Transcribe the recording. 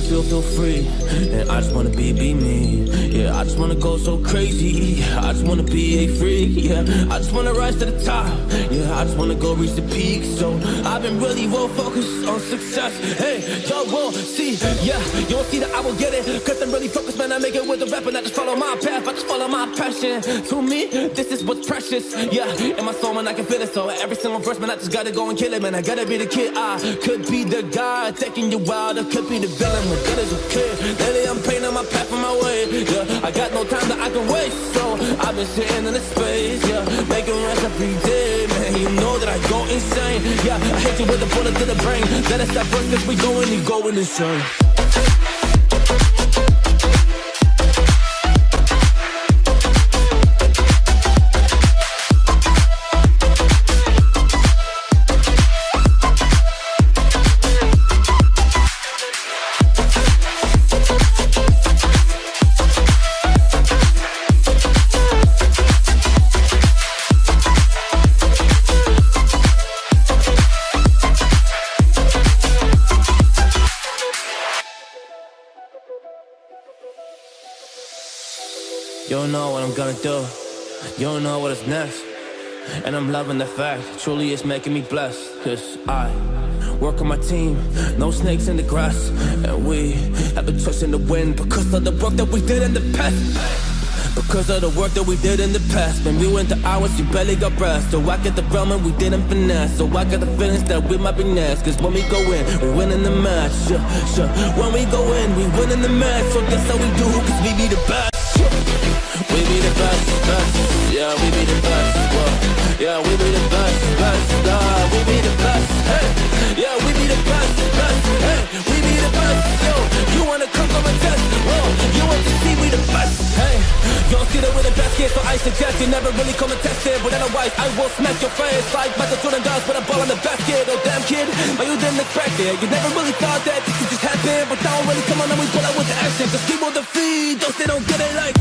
so free, and I just wanna be, be me. Yeah, I just wanna go so crazy. I just wanna be a freak. Yeah, I just wanna rise to the top. Yeah, I just wanna go reach the peak. So I've been really well focused on success. Hey, y'all won't see. Yeah, you won't see that I will get it. Cause I'm really focused, man. I make it with the rap I just follow my path. I just follow my passion. To me, this is what's precious. Yeah, in my soul, man, I can feel it. So every single verse, man, I just gotta go and kill it, man. I gotta be the kid. I could be the guy taking you wild. I could be the villain, but that is okay. Lately, I'm painting my path on my way. Yeah, I got no time that I can waste. So I've been sitting in the space. Yeah, making rest every day, man. You know that I go insane. Yeah, I hit you with a bullet to the brain. Let us stop first, cause we going, you going insane. You don't know what I'm gonna do. You don't know what is next. And I'm loving the fact, truly it's making me blessed. Cause I work on my team, no snakes in the grass. And we have been twisting the wind because of the work that we did in the past. Because of the work that we did in the past When we went to hours, you barely got breath So I get the realm and we didn't finesse So I got the feelings that we might be next Cause when we go in, we win in the match yeah. When we go in, we win in the match So that's how we do, cause we be the best. We be the best, best. Yeah, we be the best, whoa. Yeah, we be the best, best. Uh, We be the best, hey. Yeah, we be the best, best Hey, we be the best, yo. You wanna come come and test, whoa. You want to see we the best, hey. Don't see that we're the best kid, so I suggest you never really come and test it. But otherwise, I will smack your face Like Michael Jordan does with a ball in the basket. Oh damn kid, but you didn't expect it? You never really thought that this could just happen But now really come on and we pull out with the action. Cause people defeat those they don't get it like